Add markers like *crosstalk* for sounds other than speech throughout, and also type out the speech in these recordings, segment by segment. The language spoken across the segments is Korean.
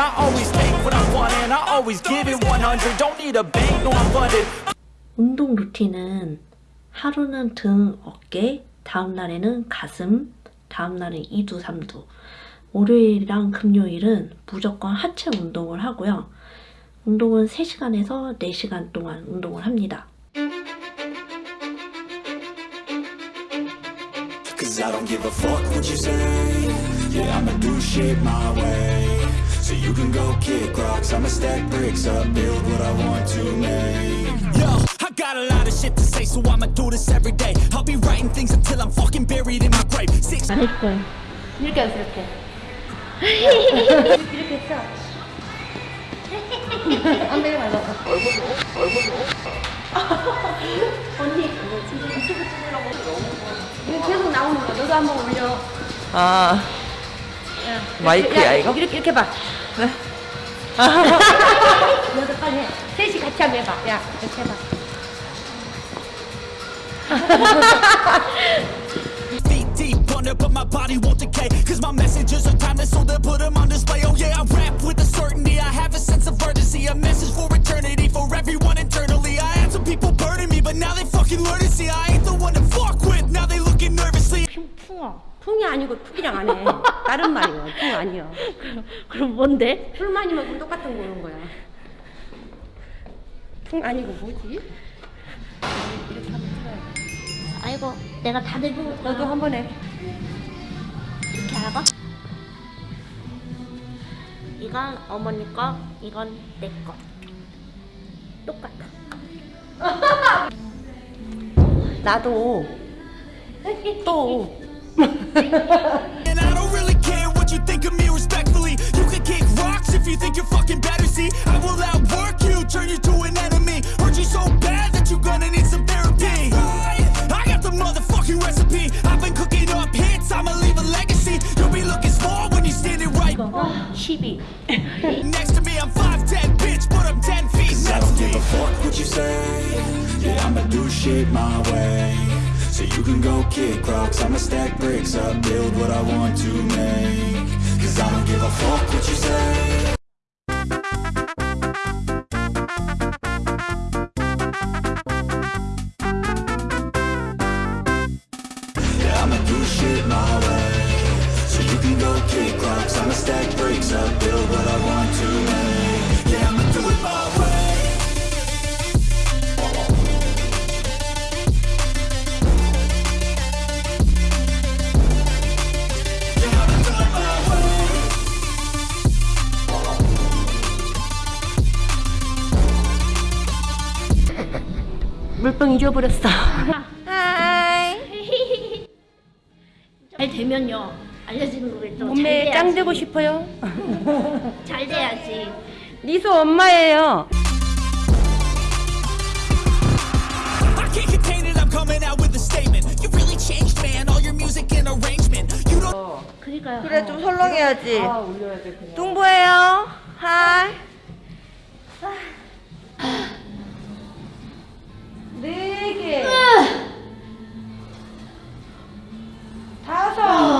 I always take what I want and I always give it 100 Don't need a bank, no I'm funded 운동 루틴은 하루는 등, 어깨, 다음 날에는 가슴, 다음 날은 이두, 삼두. 월요일이랑 금요일은 무조건 하체 운동을 하고요. 운동은 3시간에서 4시간 동안 운동을 합니다. Cause I don't give a fuck what you say Yeah, I'ma do shit my way you can go kick rocks I'ma stack bricks up Build what I want to make Yo, I got a lot of shit to say So I'ma do this every day I'll be writing things until I'm fucking buried in my grave Six 거예요. 이렇게 하세요, 이렇게. 이렇게 했어. 안 되게 말고. 언니, 이거 진짜 유튜브 찍으려고 이거 계속 나오는 거. 너도 한번 올려. 아, 야, 마이크야, 야, 이거? 이렇게, 이렇게 봐. 너도 빨리 해. 셋이 같이 한번 해봐. 야, 이렇게 해봐. feet deep under But my body won't decay Cause my messages are timeless So they'll put them on display Oh yeah, I rap with a certainty I have a sense of urgency A message for eternity For everyone internally I had some people burning me But now they fucking learn to see I ain't the one to fuck with Now they looking nervously 풍어. 풍이 아니고 푹이랑 안 해. 다른 말이야. 풍 아니야. 그럼 뭔데? 술 많이 먹으면 똑같은 거 오는 거야. 풍 아니고 뭐지? 아이고, 내가 다 들고 너도 한 번 해. 이렇게 하고 이건 어머니 거, 이건 내 거. 똑같아. 나도. 또. And I don't really care what you think of me respectfully. You can kick rocks if you think you're fucking better. See, I will outwork you, turn you to an enemy. Hurt you so bad that you're gonna need some therapy. I got the motherfucking recipe. I've been cooking up hits, I'ma leave a legacy. You'll be looking small when you're standing right. 12. Next to me, I'm 5'10", bitch, but I'm 10 feet next I don't give a fuck what you say. Yeah, I'ma do shit my way. So you can go kick rocks I'ma up Build what I want to make. Cause I don't give a fuck 물병 잊어버렸어. 잘 되면요. 알려지는 거겠죠. 몸매에 짱 되고 싶어요? 잘 돼야지. 니소 엄마예요. I can't contain it, I'm coming out with a statement. You really changed, man. All your music and arrangement. You don't. 그러니까요. 그래 좀 설렁해야지. 뚱보예요. 하이. 네 개. 다섯.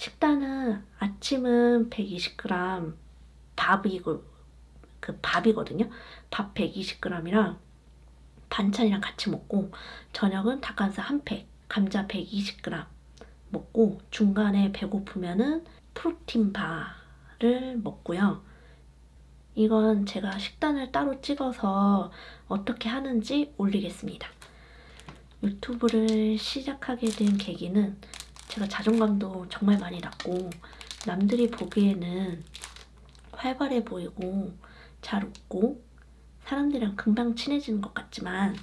식단은 아침은 120g 밥이고 그 밥이거든요. 밥 120g이랑 반찬이랑 같이 먹고 저녁은 닭가슴살 한 팩, 감자 120g 먹고 중간에 배고프면은 프로틴 바를 먹고요. 이건 제가 식단을 따로 찍어서 어떻게 하는지 올리겠습니다. 유튜브를 시작하게 된 계기는 제가 자존감도 정말 많이 낮고 남들이 보기에는 활발해 보이고 잘 웃고 사람들이랑 금방 친해지는 것 같지만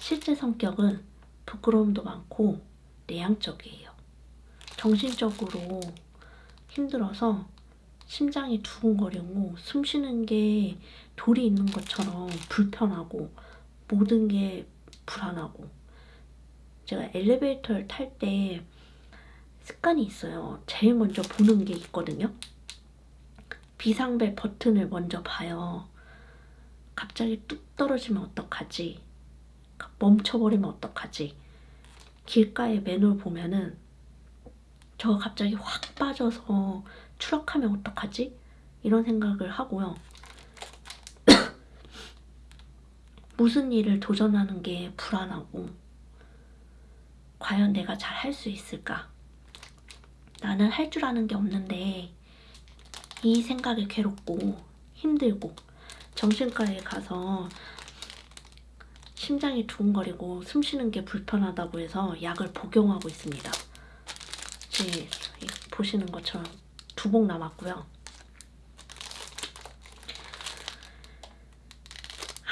실제 성격은 부끄러움도 많고 내향적이에요. 정신적으로 힘들어서 심장이 두근거리고 숨 쉬는 게 돌이 있는 것처럼 불편하고 모든 게 불안하고 제가 엘리베이터를 탈 때 습관이 있어요. 제일 먼저 보는 게 있거든요. 비상벨 버튼을 먼저 봐요. 갑자기 뚝 떨어지면 어떡하지? 멈춰버리면 어떡하지? 길가에 맨홀 보면은 저 갑자기 확 빠져서 추락하면 어떡하지? 이런 생각을 하고요. *coughs* 무슨 일을 도전하는 게 불안하고 과연 내가 잘 할 수 있을까? 나는 할 줄 아는 게 없는데 이 생각이 괴롭고 힘들고 정신과에 가서 심장이 두근거리고 숨 쉬는 게 불편하다고 해서 약을 복용하고 있습니다. 네, 보시는 것처럼 두 봉 남았고요.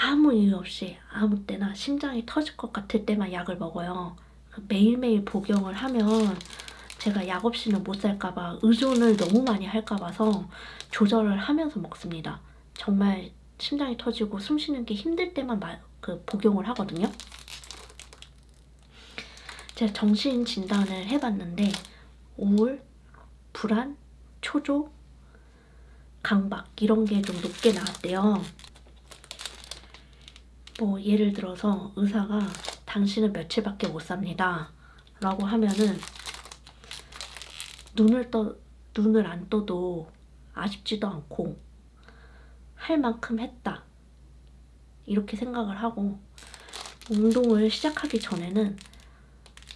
아무 이유 없이 아무 때나 심장이 터질 것 같을 때만 약을 먹어요. 그 매일매일 복용을 하면 제가 약 없이는 못 살까봐 의존을 너무 많이 할까봐서 조절을 하면서 먹습니다. 정말 심장이 터지고 숨 쉬는 게 힘들 때만 마, 그 복용을 하거든요. 제가 정신 진단을 해봤는데 우울, 불안, 초조, 강박 이런 게 좀 높게 나왔대요. 뭐 예를 들어서 의사가 당신은 며칠밖에 못 삽니다. 라고 하면은 눈을 떠 눈을 안 떠도 아쉽지도 않고 할 만큼 했다. 이렇게 생각을 하고 운동을 시작하기 전에는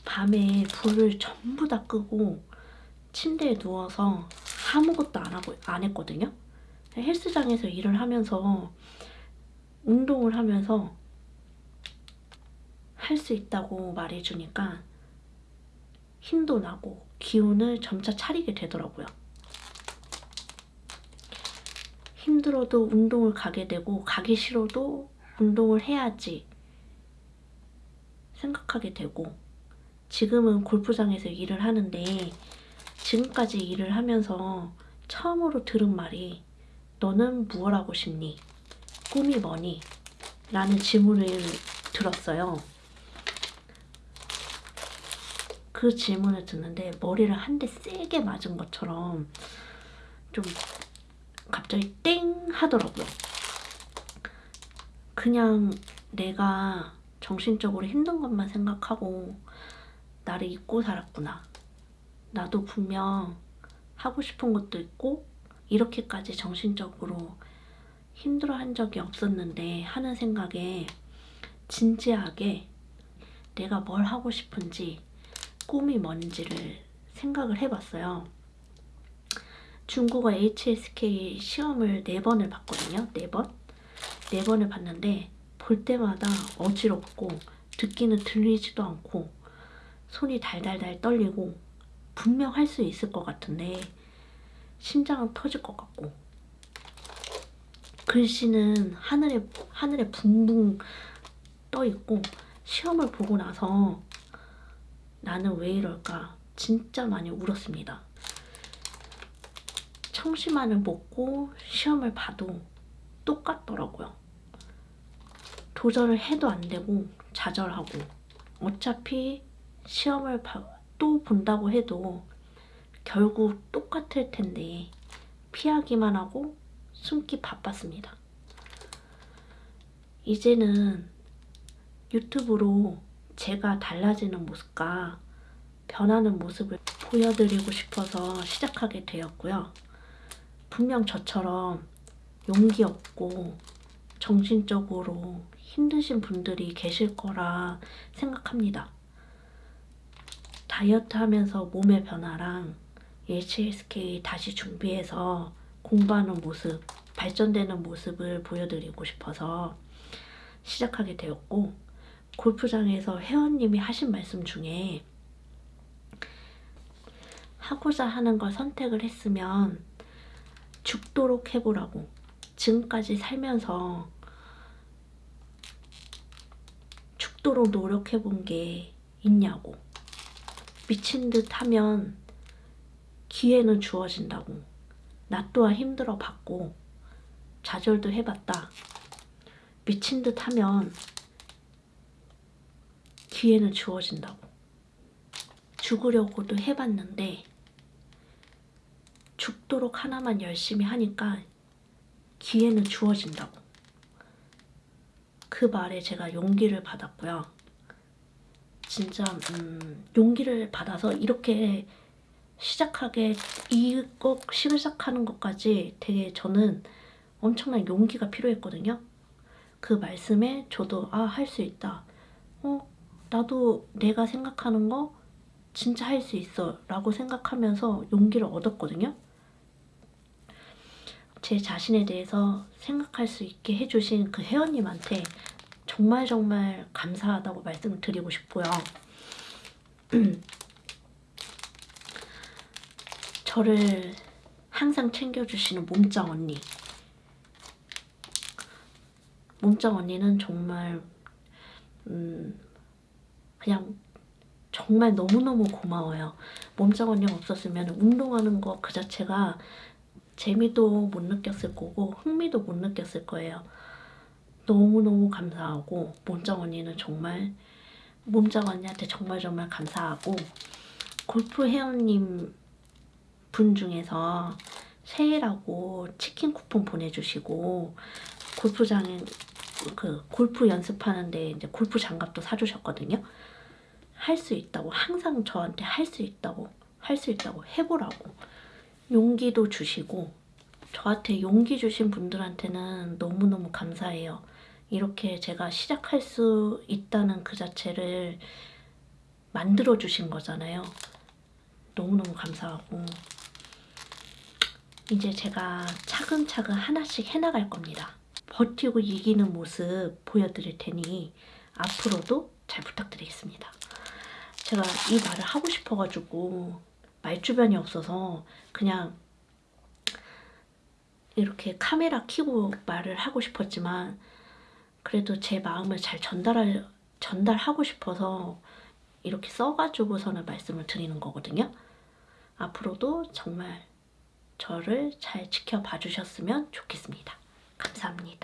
밤에 불을 전부 다 끄고 침대에 누워서 아무것도 안 하고 안 했거든요. 헬스장에서 일을 하면서 운동을 하면서 할 수 있다고 말해주니까 힘도 나고 기운을 점차 차리게 되더라고요. 힘들어도 운동을 가게 되고 가기 싫어도 운동을 해야지 생각하게 되고 지금은 골프장에서 일을 하는데 지금까지 일을 하면서 처음으로 들은 말이 너는 무엇 하고 싶니? 꿈이 뭐니? 라는 질문을 들었어요. 그 질문을 듣는데 머리를 한 대 세게 맞은 것처럼 좀 갑자기 땡 하더라고요. 그냥 내가 정신적으로 힘든 것만 생각하고 나를 잊고 살았구나. 나도 분명 하고 싶은 것도 있고 이렇게까지 정신적으로 힘들어 한 적이 없었는데 하는 생각에 진지하게 내가 뭘 하고 싶은지 꿈이 뭔지를 생각을 해봤어요. 중국어 HSK 시험을 4번을 봤거든요. 4번? 4번을 봤는데 볼 때마다 어지럽고 듣기는 들리지도 않고 손이 달달달 떨리고 분명 할 수 있을 것 같은데 심장은 터질 것 같고 글씨는 하늘에 하늘에 붕붕 떠 있고 시험을 보고 나서 나는 왜 이럴까 진짜 많이 울었습니다. 청심환을 먹고 시험을 봐도 똑같더라고요. 도전을 해도 안 되고 좌절하고 어차피 시험을 또 본다고 해도 결국 똑같을 텐데 피하기만 하고 숨기 바빴습니다. 이제는 유튜브로 제가 달라지는 모습과 변하는 모습을 보여드리고 싶어서 시작하게 되었고요. 분명 저처럼 용기 없고 정신적으로 힘드신 분들이 계실 거라 생각합니다. 다이어트 하면서 몸의 변화랑 HSK 다시 준비해서 공부하는 모습, 발전되는 모습을 보여드리고 싶어서 시작하게 되었고 골프장에서 회원님이 하신 말씀 중에 하고자 하는 걸 선택을 했으면 죽도록 해보라고 지금까지 살면서 죽도록 노력해본 게 있냐고 미친 듯 하면 기회는 주어진다고 나 또한 힘들어 봤고 좌절도 해봤다. 미친 듯 하면 기회는 주어진다고. 죽으려고도 해봤는데 죽도록 하나만 열심히 하니까 기회는 주어진다고. 그 말에 제가 용기를 받았고요. 진짜 음, 용기를 받아서 이렇게 시작하게 이거 시작하는 것까지 되게 저는 엄청난 용기가 필요했거든요. 그 말씀에 저도 아 할 수 있다. 어 나도 내가 생각하는 거 진짜 할 수 있어 라고 생각하면서 용기를 얻었거든요. 제 자신에 대해서 생각할 수 있게 해주신 그 회원님한테 정말 정말 감사하다고 말씀을 드리고 싶고요. *clears throat* 저를 항상 챙겨주시는 몸짱 언니. 몸짱 언니는 정말 음 그냥 정말 너무너무 고마워요. 몸짱 언니가 없었으면 운동하는 거 그 자체가 재미도 못 느꼈을 거고 흥미도 못 느꼈을 거예요. 너무너무 감사하고 몸짱 언니는 정말 몸짱 언니한테 정말 정말 감사하고 골프 회원님 분 중에서 새해라고 치킨 쿠폰 보내주시고 골프장에 그 골프 연습하는데 이제 골프 장갑도 사주셨거든요. 할 수 있다고 항상 저한테 할 수 있다고 할 수 있다고 해보라고 용기도 주시고 저한테 용기 주신 분들한테는 너무너무 감사해요. 이렇게 제가 시작할 수 있다는 그 자체를 만들어 주신 거잖아요. 너무너무 감사하고 이제 제가 차근차근 하나씩 해나갈 겁니다. 버티고 이기는 모습 보여드릴 테니 앞으로도 잘 부탁드리겠습니다. 제가 이 말을 하고 싶어가지고 말주변이 없어서 그냥 이렇게 카메라 켜고 말을 하고 싶었지만 그래도 제 마음을 잘 전달할, 전달하고 싶어서 이렇게 써가지고서는 말씀을 드리는 거거든요. 앞으로도 정말 저를 잘 지켜봐 주셨으면 좋겠습니다. 감사합니다.